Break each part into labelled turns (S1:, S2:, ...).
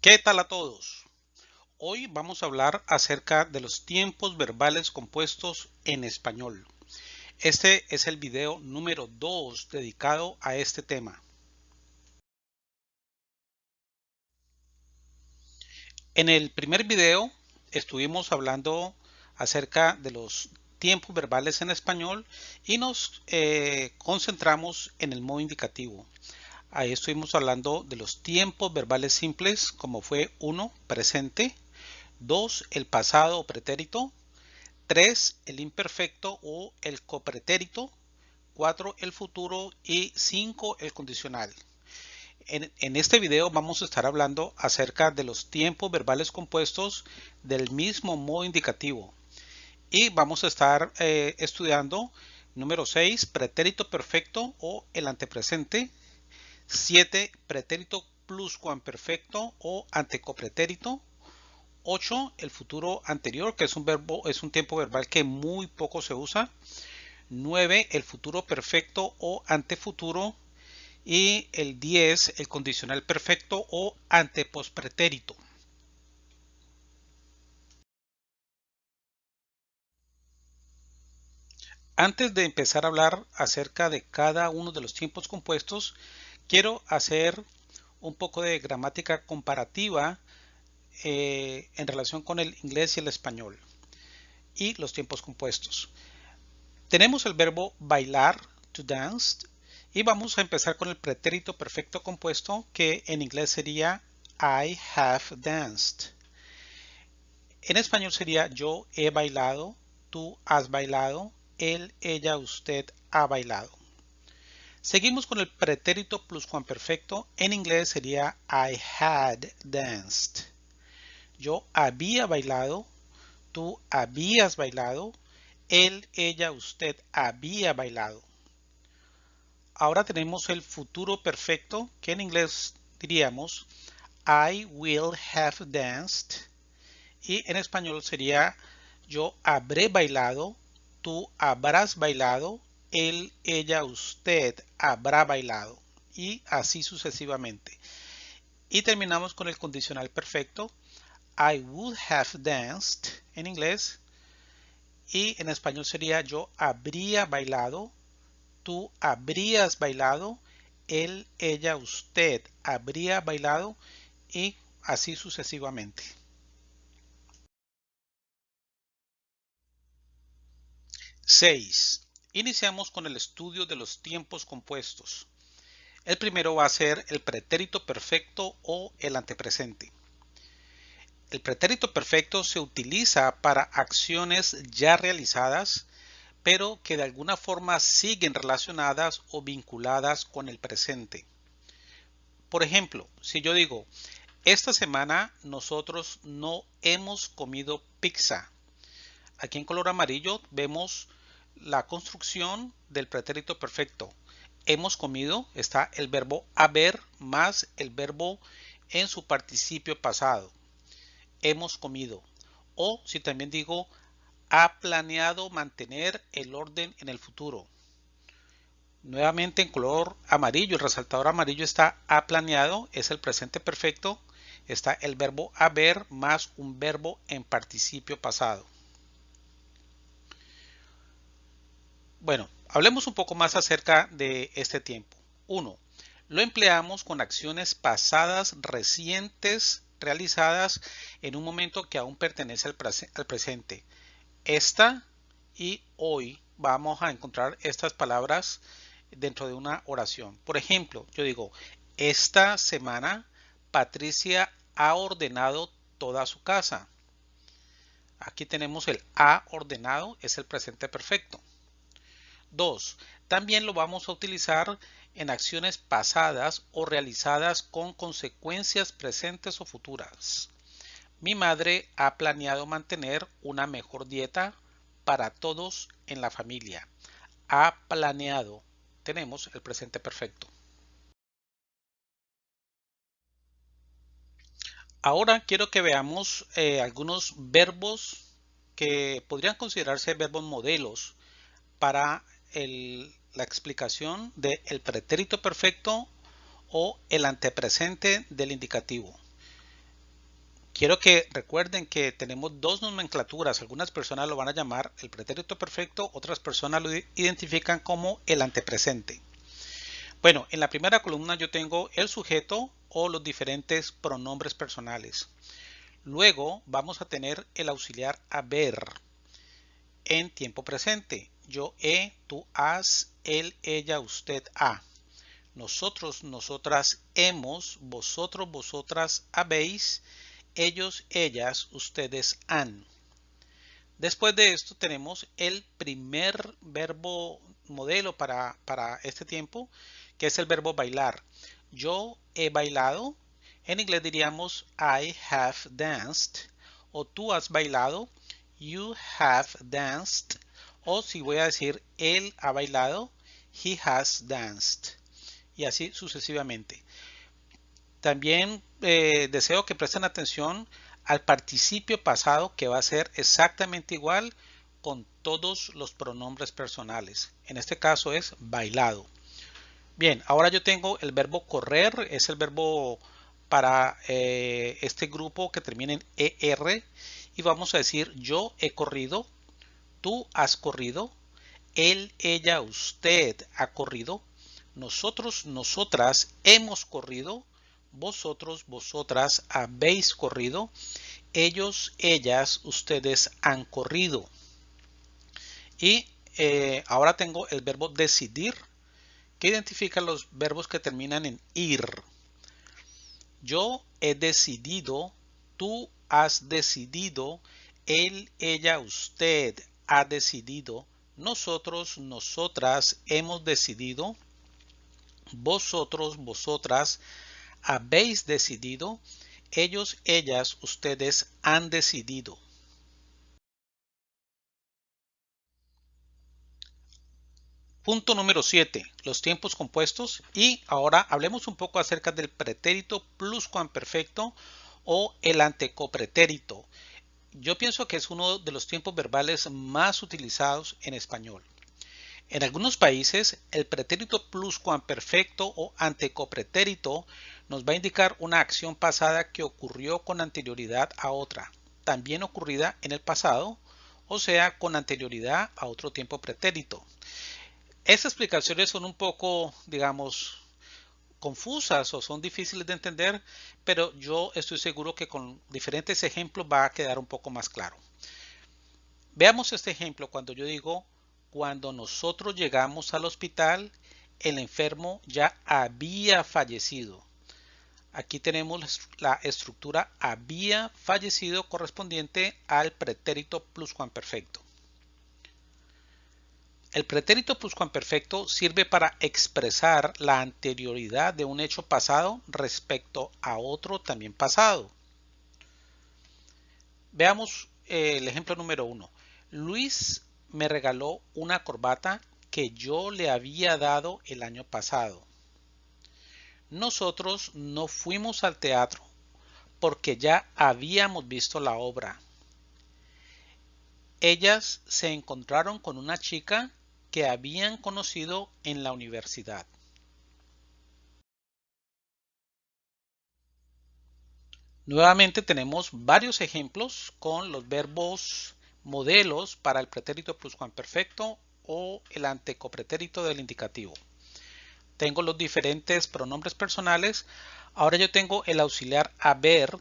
S1: ¿Qué tal a todos? Hoy vamos a hablar acerca de los tiempos verbales compuestos en español. Este es el video número 2 dedicado a este tema. En el primer video estuvimos hablando acerca de los tiempos verbales en español y nos eh, concentramos en el modo indicativo. Ahí estuvimos hablando de los tiempos verbales simples como fue 1, presente, 2, el pasado o pretérito, 3, el imperfecto o el copretérito, 4, el futuro y 5, el condicional. En, este video vamos a estar hablando acerca de los tiempos verbales compuestos del mismo modo indicativo. Y vamos a estar eh, estudiando número 6, pretérito perfecto o el antepresente. 7, pretérito pluscuamperfecto o antecopretérito. 8, el futuro anterior, que es un verbo, es un tiempo verbal que muy poco se usa. 9, el futuro perfecto o antefuturo. Y el 10, el condicional perfecto o antepospretérito. Antes de empezar a hablar acerca de cada uno de los tiempos compuestos, quiero hacer un poco de gramática comparativa eh, en relación con el inglés y el español y los tiempos compuestos. Tenemos el verbo bailar, to dance, y vamos a empezar con el pretérito perfecto compuesto que en inglés sería I have danced. En español sería yo he bailado, tú has bailado, él, ella, usted ha bailado. Seguimos con el pretérito pluscuamperfecto. En inglés sería I had danced. Yo había bailado, tú habías bailado, él, ella, usted había bailado. Ahora tenemos el futuro perfecto, que en inglés diríamos I will have danced. Y en español sería yo habré bailado, tú habrás bailado, él, ella, usted habrá bailado y así sucesivamente. Y terminamos con el condicional perfecto. I would have danced en inglés y en español sería yo habría bailado, tú habrías bailado, él, ella, usted habría bailado y así sucesivamente. 6. Iniciamos con el estudio de los tiempos compuestos. El primero va a ser el pretérito perfecto o el antepresente. El pretérito perfecto se utiliza para acciones ya realizadas, pero que de alguna forma siguen relacionadas o vinculadas con el presente. Por ejemplo, si yo digo, esta semana nosotros no hemos comido pizza. Aquí en color amarillo vemos la construcción del pretérito perfecto. Hemos comido, está el verbo haber más el verbo en su participio pasado. Hemos comido. O si también digo, ha planeado mantener el orden en el futuro. Nuevamente en color amarillo, el resaltador amarillo está ha planeado, es el presente perfecto. Está el verbo haber más un verbo en participio pasado. Bueno, hablemos un poco más acerca de este tiempo. 1. Lo empleamos con acciones pasadas recientes realizadas en un momento que aún pertenece al, al presente. Esta y hoy vamos a encontrar estas palabras dentro de una oración. Por ejemplo, yo digo, esta semana Patricia ha ordenado toda su casa. Aquí tenemos el ha ordenado, es el presente perfecto. 2. También lo vamos a utilizar en acciones pasadas o realizadas con consecuencias presentes o futuras. Mi madre ha planeado mantener una mejor dieta para todos en la familia. Ha planeado. Tenemos el presente perfecto. Ahora quiero que veamos eh, algunos verbos que podrían considerarse verbos modelos para la explicación del pretérito perfecto o el antepresente del indicativo. quiero que recuerden que tenemos dos nomenclaturas. Algunas personas lo van a llamar el pretérito perfecto, otras personas lo identifican como el antepresente. Bueno, en la primera columna yo tengo el sujeto o los diferentes pronombres personales. Luego vamos a tener el auxiliar haber en tiempo presente. Yo he, tú has, él, ella, usted, ha. Nosotros, nosotras hemos, vosotros, vosotras habéis, ellos, ellas, ustedes han. Después de esto tenemos el primer verbo modelo para, para este tiempo, que es el verbo bailar. Yo he bailado. En inglés diríamos I have danced. O tú has bailado. You have danced. O si voy a decir él ha bailado. He has danced. Y así sucesivamente. También eh, deseo que presten atención al participio pasado que va a ser exactamente igual con todos los pronombres personales. En este caso es bailado. Bien, ahora yo tengo el verbo correr, es el verbo para eh, este grupo que termina en ER y vamos a decir yo he corrido, tú has corrido, él, ella, usted ha corrido, nosotros, nosotras hemos corrido, vosotros, vosotras habéis corrido, ellos, ellas, ustedes han corrido. Y eh, ahora tengo el verbo decidir ¿Qué identifica los verbos que terminan en ir. Yo he decidido, tú has decidido, él, ella, usted ha decidido, nosotros, nosotras hemos decidido, vosotros, vosotras habéis decidido, ellos, ellas, ustedes han decidido. Punto número 7, los tiempos compuestos. Y ahora hablemos un poco acerca del pretérito pluscuamperfecto o el antecopretérito. Yo pienso que es uno de los tiempos verbales más utilizados en español. En algunos países, el pretérito pluscuamperfecto o antecopretérito nos va a indicar una acción pasada que ocurrió con anterioridad a otra, también ocurrida en el pasado, o sea, con anterioridad a otro tiempo pretérito. Estas explicaciones son un poco, digamos, confusas o son difíciles de entender, pero yo estoy seguro que con diferentes ejemplos va a quedar un poco más claro. Veamos este ejemplo cuando yo digo, cuando nosotros llegamos al hospital, el enfermo ya había fallecido. Aquí tenemos la estructura había fallecido correspondiente al pretérito pluscuamperfecto. El pretérito pluscuamperfecto sirve para expresar la anterioridad de un hecho pasado respecto a otro también pasado. Veamos eh, el ejemplo número uno. Luis me regaló una corbata que yo le había dado el año pasado. Nosotros no fuimos al teatro porque ya habíamos visto la obra. Ellas se encontraron con una chica que habían conocido en la universidad. Nuevamente tenemos varios ejemplos con los verbos modelos para el pretérito pluscuamperfecto o el antecopretérito del indicativo. Tengo los diferentes pronombres personales. Ahora yo tengo el auxiliar haber,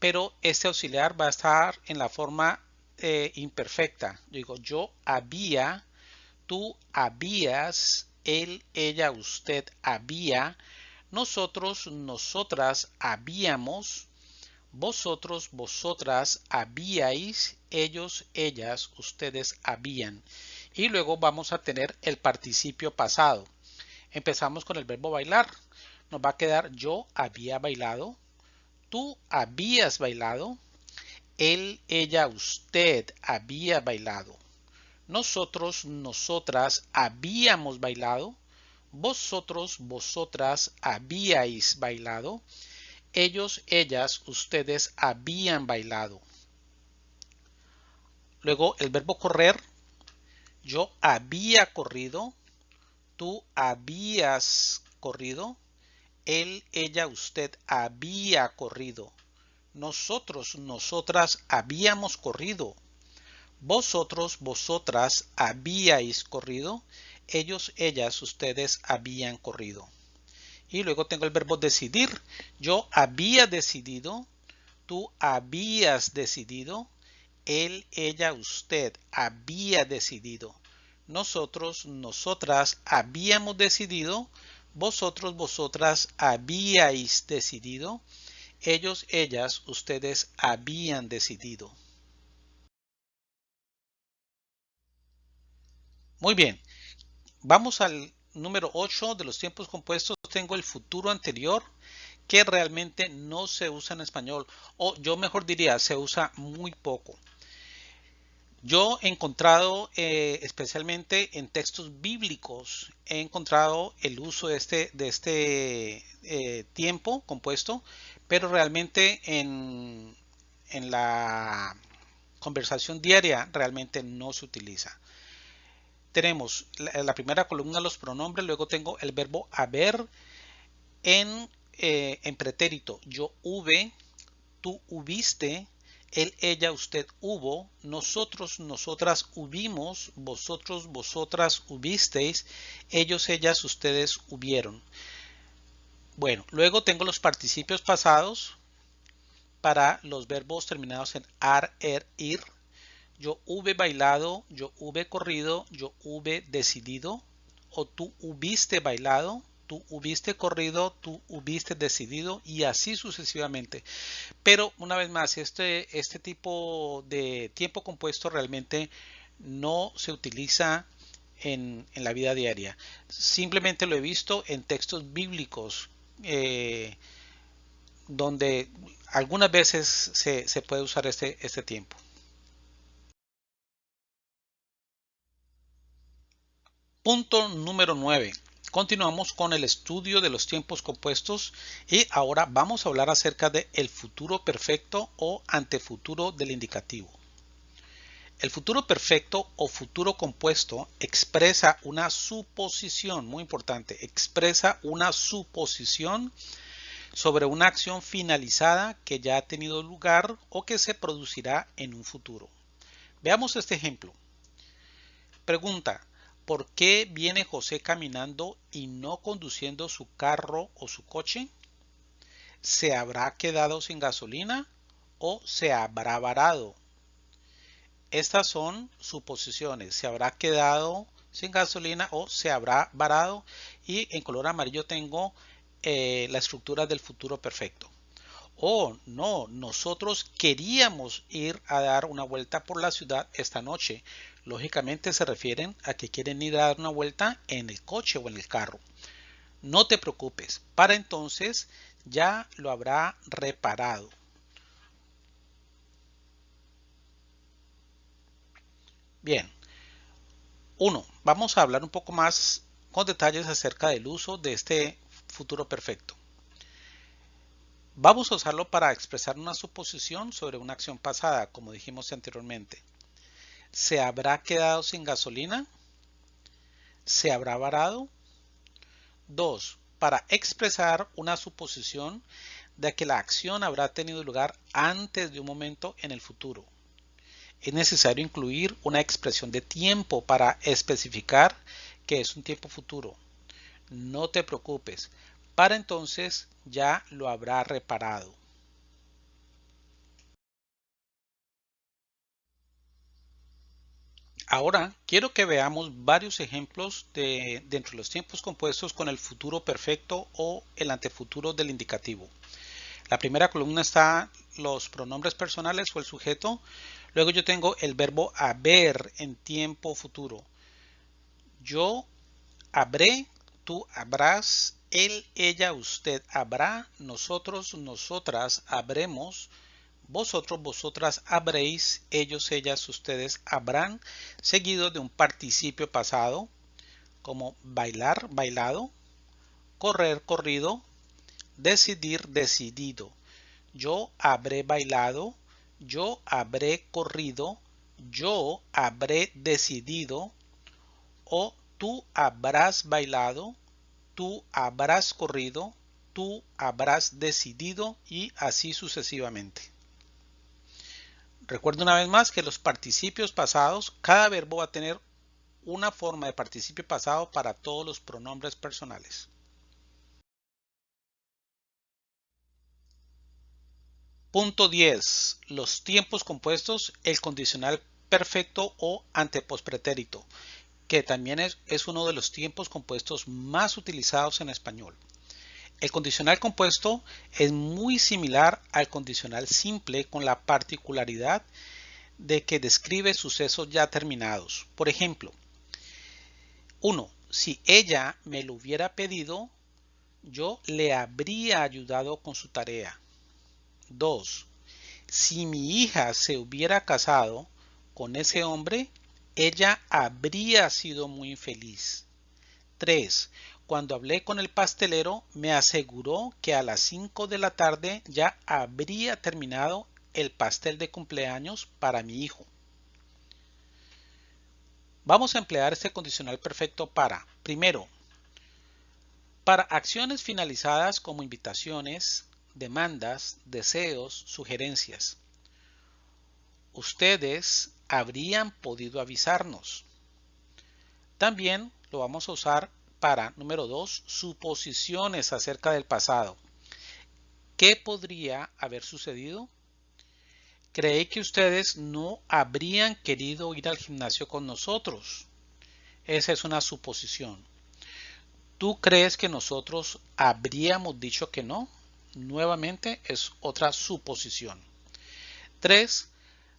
S1: pero este auxiliar va a estar en la forma eh, imperfecta. Digo yo había tú habías, él, ella, usted había, nosotros, nosotras habíamos, vosotros, vosotras habíais, ellos, ellas, ustedes habían. Y luego vamos a tener el participio pasado. Empezamos con el verbo bailar. Nos va a quedar yo había bailado, tú habías bailado, él, ella, usted había bailado. Nosotros, nosotras habíamos bailado. Vosotros, vosotras habíais bailado. Ellos, ellas, ustedes habían bailado. Luego el verbo correr. Yo había corrido. Tú habías corrido. Él, ella, usted había corrido. nosotros, nosotras habíamos corrido. Vosotros, vosotras habíais corrido. Ellos, ellas, ustedes habían corrido. Y luego tengo el verbo decidir. Yo había decidido. Tú habías decidido. Él, ella, usted había decidido. Nosotros, nosotras habíamos decidido. Vosotros, vosotras habíais decidido. Ellos, ellas, ustedes habían decidido. Muy bien. Vamos al número 8 de los tiempos compuestos. Tengo el futuro anterior que realmente no se usa en español. O yo mejor diría, se usa muy poco. Yo he encontrado, eh, especialmente en textos bíblicos, he encontrado el uso de este, de este eh, tiempo compuesto, pero realmente en, en la conversación diaria realmente no se utiliza. Tenemos la, primera columna los pronombres, luego tengo el verbo haber en, eh, en pretérito. Yo hube, tú hubiste, él, ella, usted hubo, nosotros, nosotras hubimos, vosotros, vosotras hubisteis, ellos, ellas, ustedes hubieron. Bueno, luego tengo los participios pasados para los verbos terminados en ar, er, ir. Yo hube bailado, yo hube corrido, yo hube decidido, o tú hubiste bailado, tú hubiste corrido, tú hubiste decidido y así sucesivamente. Pero una vez más, este, este tipo de tiempo compuesto realmente no se utiliza en, la vida diaria. Simplemente lo he visto en textos bíblicos eh, donde algunas veces se, puede usar este, este tiempo. Punto número 9. Continuamos con el estudio de los tiempos compuestos y ahora vamos a hablar acerca de el futuro perfecto o antefuturo del indicativo. El futuro perfecto o futuro compuesto expresa una suposición, muy importante, expresa una suposición sobre una acción finalizada que ya ha tenido lugar o que se producirá en un futuro. Veamos este ejemplo. Pregunta, ¿Por qué viene José caminando y no conduciendo su carro o su coche? ¿Se habrá quedado sin gasolina o se habrá varado? Estas son suposiciones. Se habrá quedado sin gasolina o se habrá varado. Y en color amarillo tengo eh, la estructura del futuro perfecto. Oh, no, nosotros queríamos ir a dar una vuelta por la ciudad esta noche. Lógicamente se refieren a que quieren ir a dar una vuelta en el coche o en el carro. No te preocupes, para entonces ya lo habrá reparado. Bien. Uno, vamos a hablar un poco más con detalles acerca del uso de este futuro perfecto. Vamos a usarlo para expresar una suposición sobre una acción pasada, como dijimos anteriormente. ¿Se habrá quedado sin gasolina? ¿Se habrá varado? 2. Para expresar una suposición de que la acción habrá tenido lugar antes de un momento en el futuro. Es necesario incluir una expresión de tiempo para especificar que es un tiempo futuro. No te preocupes, para entonces ya lo habrá reparado. Ahora quiero que veamos varios ejemplos de, de los tiempos compuestos con el futuro perfecto o el antefuturo del indicativo. La primera columna está los pronombres personales o el sujeto. Luego yo tengo el verbo haber en tiempo futuro. Yo habré, tú habrás, él, ella, usted habrá, nosotros, nosotras habremos, vosotros, vosotras habréis, ellos, ellas, ustedes habrán, seguido de un participio pasado, como bailar, bailado, correr, corrido, decidir, decidido. Yo habré bailado, yo habré corrido, yo habré decidido, o tú habrás bailado, tú habrás corrido, tú habrás decidido y así sucesivamente. Recuerda una vez más que los participios pasados, cada verbo va a tener una forma de participio pasado para todos los pronombres personales. Punto 10. Los tiempos compuestos, el condicional perfecto o antepospretérito, que también es, uno de los tiempos compuestos más utilizados en español. El condicional compuesto es muy similar al condicional simple con la particularidad de que describe sucesos ya terminados. Por ejemplo, 1. Si ella me lo hubiera pedido, yo le habría ayudado con su tarea. 2. Si mi hija se hubiera casado con ese hombre, ella habría sido muy feliz. 3. Cuando hablé con el pastelero, me aseguró que a las 5 de la tarde ya habría terminado el pastel de cumpleaños para mi hijo. Vamos a emplear este condicional perfecto para, primero, para acciones finalizadas como invitaciones, demandas, deseos, sugerencias. Ustedes habrían podido avisarnos. También lo vamos a usar para, número dos, suposiciones acerca del pasado. ¿Qué podría haber sucedido? Creí que ustedes no habrían querido ir al gimnasio con nosotros. Esa es una suposición. ¿Tú crees que nosotros habríamos dicho que no? Nuevamente es otra suposición. Tres,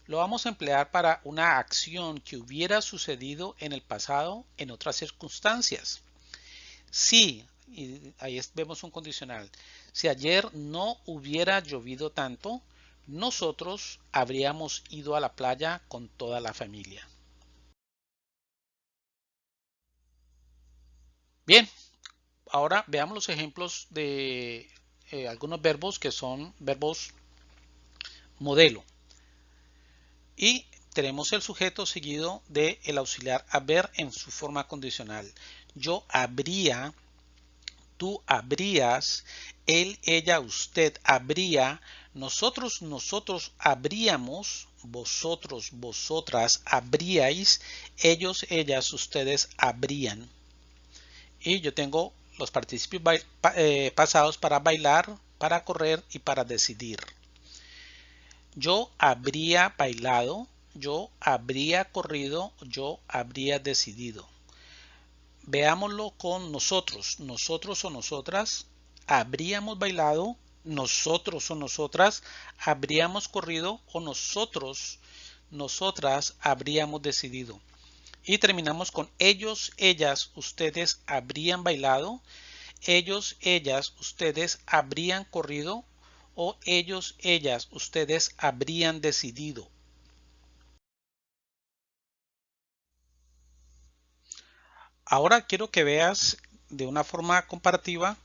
S1: lo vamos a emplear para una acción que hubiera sucedido en el pasado en otras circunstancias. Si, y ahí vemos un condicional, si ayer no hubiera llovido tanto, nosotros habríamos ido a la playa con toda la familia. Bien, ahora veamos los ejemplos de eh, algunos verbos que son verbos modelo. Y tenemos el sujeto seguido de el auxiliar haber en su forma condicional yo habría, tú habrías, él, ella, usted habría, nosotros, nosotros habríamos, vosotros, vosotras habríais, ellos, ellas, ustedes habrían. Y yo tengo los participios eh, pasados para bailar, para correr y para decidir. Yo habría bailado, yo habría corrido, yo habría decidido. Veámoslo con nosotros. Nosotros o nosotras habríamos bailado, nosotros o nosotras habríamos corrido o nosotros, nosotras habríamos decidido. Y terminamos con ellos, ellas, ustedes habrían bailado, ellos, ellas, ustedes habrían corrido o ellos, ellas, ustedes habrían decidido. Ahora quiero que veas de una forma comparativa,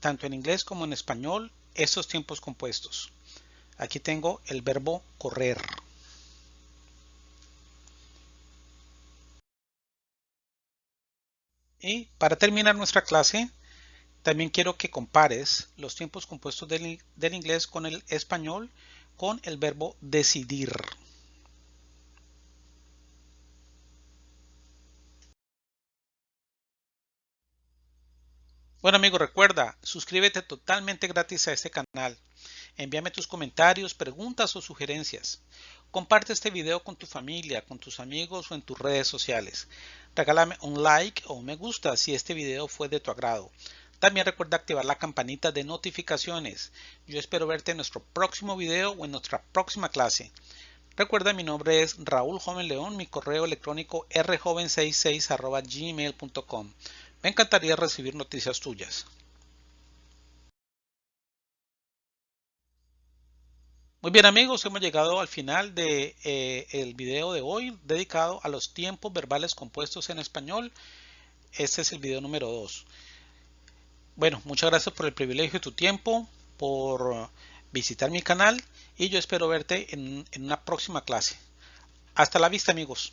S1: tanto en inglés como en español, estos tiempos compuestos. Aquí tengo el verbo correr. Y para terminar nuestra clase, también quiero que compares los tiempos compuestos del, del, inglés con el español con el verbo decidir. Bueno amigos, recuerda, suscríbete totalmente gratis a este canal. Envíame tus comentarios, preguntas o sugerencias. Comparte este video con tu familia, con tus amigos o en tus redes sociales. Regálame un like o un me gusta si este video fue de tu agrado. También recuerda activar la campanita de notificaciones. Yo espero verte en nuestro próximo video o en nuestra próxima clase. Recuerda mi nombre es Raúl Joven León, mi correo electrónico rjoven66 gmail.com. Me encantaría recibir noticias tuyas. Muy bien amigos, hemos llegado al final del de, eh, video de hoy dedicado a los tiempos verbales compuestos en español. Este es el video número 2. Bueno, muchas gracias por el privilegio de tu tiempo, por visitar mi canal y yo espero verte en una próxima clase. Hasta la vista amigos.